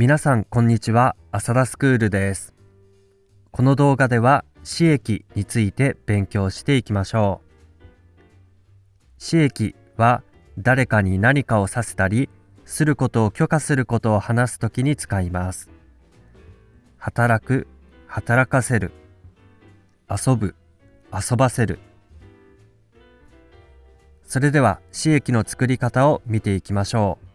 皆さんこんにちは。浅田スクールです。この動画では刺激について勉強していきましょう。刺激は誰かに何かをさせたりすることを許可することを話すときに使います。働く働かせる。遊ぶ遊ばせる。それでは刺激の作り方を見ていきましょう。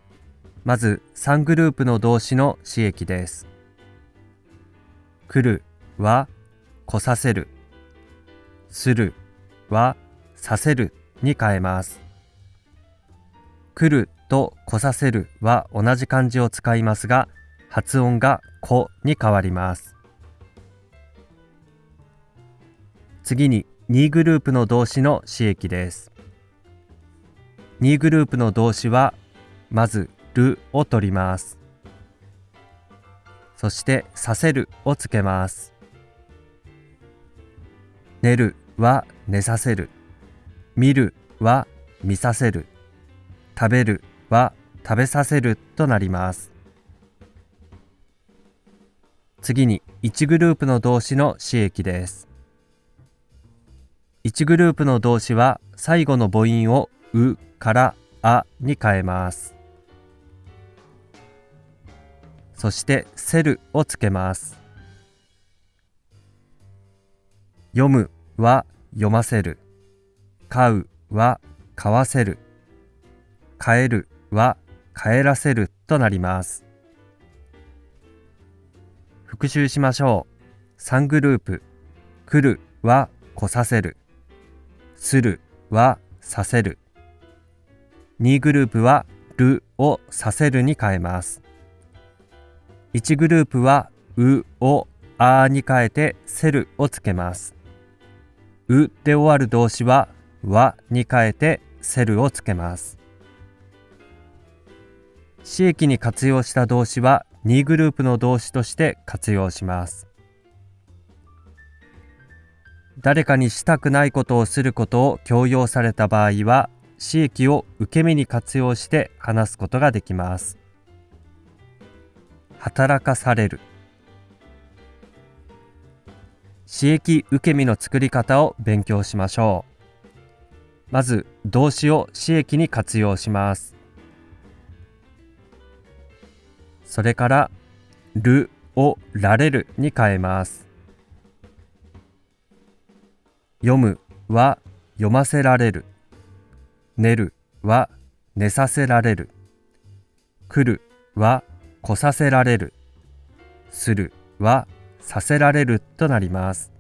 まず3グループの動詞の詞液です。来るは来させる。するはさせるに変えます。来ると来させるは同じ漢字を使いますが、発音が子に変わります。次に2グループの動詞の詞液です。2グループの動詞はまずるを取ります。そしてさせるをつけます。寝るは寝させる。見るは見させる。食べるは食べさせるとなります。次に1グループの動詞の詞液です。1グループの動詞は最後の母音をうからあに変えます。そしてセルをつけます。読むは読ませる。買うは買わせる。帰るは帰らせるとなります。復習しましょう。3グループ来るは来させる。するはさせる。2グループはるをさせるに変えます。1グループはうをあに変えてセルをつけます。うで終わる動詞はわに変えてセルをつけます。詞液に活用した動詞は2グループの動詞として活用します。誰かにしたくないことをすることを強要された場合は詞液を受け身に活用して話すことができます。働かされる。刺激受け身の作り方を勉強しましょう。まず動詞を刺激に活用します。それからるをられるに変えます。読むは読ませられる。寝るは寝させられる。来るは来させられる、するはさせられるとなります。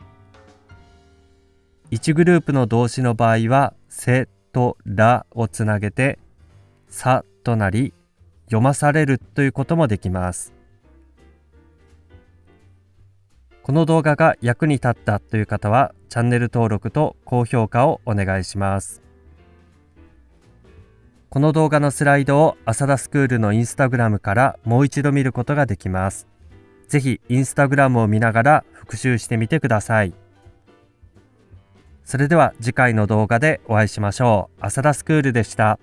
1グループの動詞の場合は、せとらをつなげて、さとなり、読まされるということもできます。この動画が役に立ったという方は、チャンネル登録と高評価をお願いします。この動画のスライドを浅田スクールのインスタグラムからもう一度見ることができます。ぜひインスタグラムを見ながら復習してみてください。それでは次回の動画でお会いしましょう。浅田スクールでした。